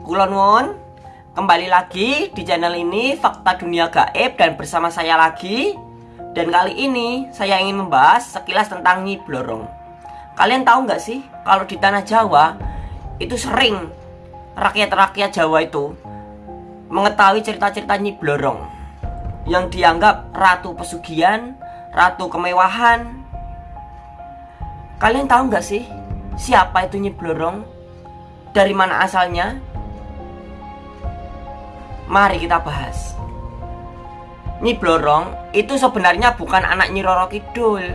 Kulon kembali lagi di channel ini Fakta Dunia Gaib dan bersama saya lagi Dan kali ini saya ingin membahas sekilas tentang Nyi Blorong Kalian tahu nggak sih kalau di tanah Jawa itu sering rakyat-rakyat Jawa itu mengetahui cerita-cerita Nyi Blorong yang dianggap ratu pesugihan, ratu kemewahan. Kalian tahu nggak sih siapa itu Nyi Blorong? Dari mana asalnya? Mari kita bahas. Nyi Blorong itu sebenarnya bukan anak Nyi Roro Kidul.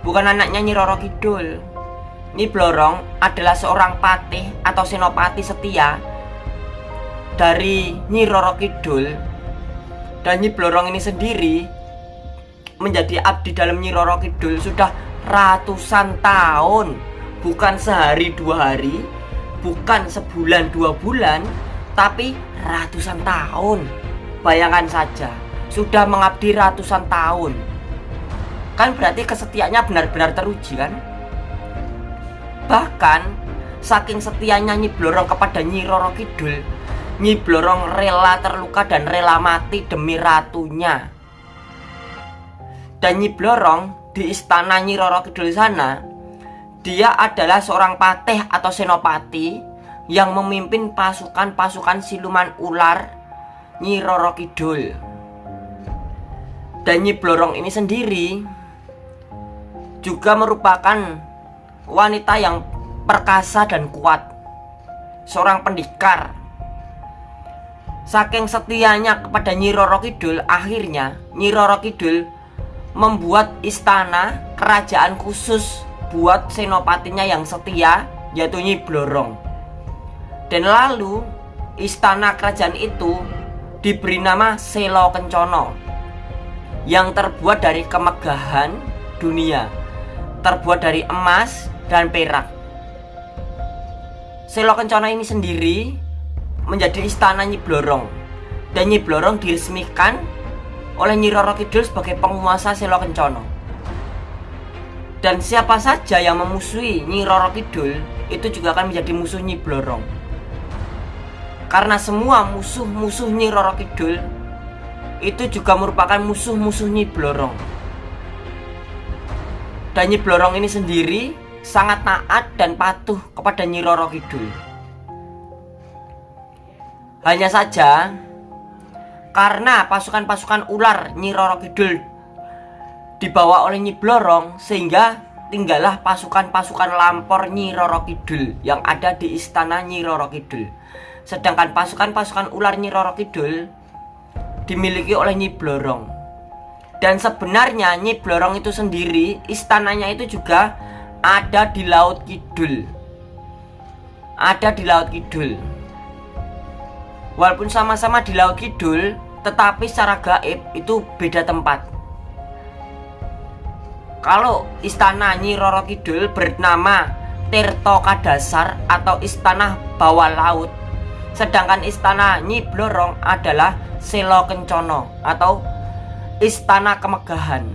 Bukan anaknya Nyi Roro Kidul. Nyi Blorong adalah seorang patih atau senopati setia dari Nyi Roro Kidul. Dan Nyi Blorong ini sendiri menjadi abdi dalam Nyi Roro Kidul sudah ratusan tahun, bukan sehari dua hari, bukan sebulan dua bulan tapi ratusan tahun. Bayangkan saja sudah mengabdi ratusan tahun. Kan berarti kesetiaannya benar-benar teruji kan? Bahkan saking setianya Nyi Blorong kepada Nyi Roro Kidul Nyi Blorong rela terluka dan rela mati demi ratunya. Dan Nyi Blorong di istana Nyi Roro Kidul sana dia adalah seorang patih atau senopati yang memimpin pasukan-pasukan siluman ular Nyi Roro Kidul. Dan Nyi Blorong ini sendiri juga merupakan wanita yang perkasa dan kuat. Seorang pendekar. Saking setianya kepada Nyi Roro Kidul, akhirnya Nyi Roro Kidul membuat istana kerajaan khusus buat senopatinya yang setia yaitu Nyi Blorong. Dan lalu istana kerajaan itu diberi nama Selo Kencono yang terbuat dari kemegahan dunia, terbuat dari emas dan perak. Selo Kencono ini sendiri menjadi istana Nyi Blorong dan Nyi Blorong diresmikan oleh Nyi Roro Kidul sebagai penguasa Selo Kencono. Dan siapa saja yang memusuhi Nyi Roro Kidul itu juga akan menjadi musuh Nyi Blorong. Karena semua musuh-musuh Nyi Roro Kidul itu juga merupakan musuh-musuh Nyi Blorong. Dan Nyi Blorong ini sendiri sangat taat dan patuh kepada Nyi Roro Kidul. Hanya saja karena pasukan-pasukan ular Nyi Roro Kidul dibawa oleh Nyi Blorong sehingga tinggallah pasukan-pasukan lampor Nyi Roro Kidul yang ada di istana Nyi Roro Kidul. Sedangkan pasukan-pasukan ular Nyi Roro Kidul dimiliki oleh Nyi Blorong. Dan sebenarnya Nyi Blorong itu sendiri istananya itu juga ada di Laut Kidul. Ada di Laut Kidul. Walaupun sama-sama di Laut Kidul, tetapi secara gaib itu beda tempat. Kalau istana Nyi Roro Kidul bernama Tirto Kadasar atau Istana Bawah Laut Sedangkan istana Nyi Blorong adalah Selo Kencono atau Istana Kemegahan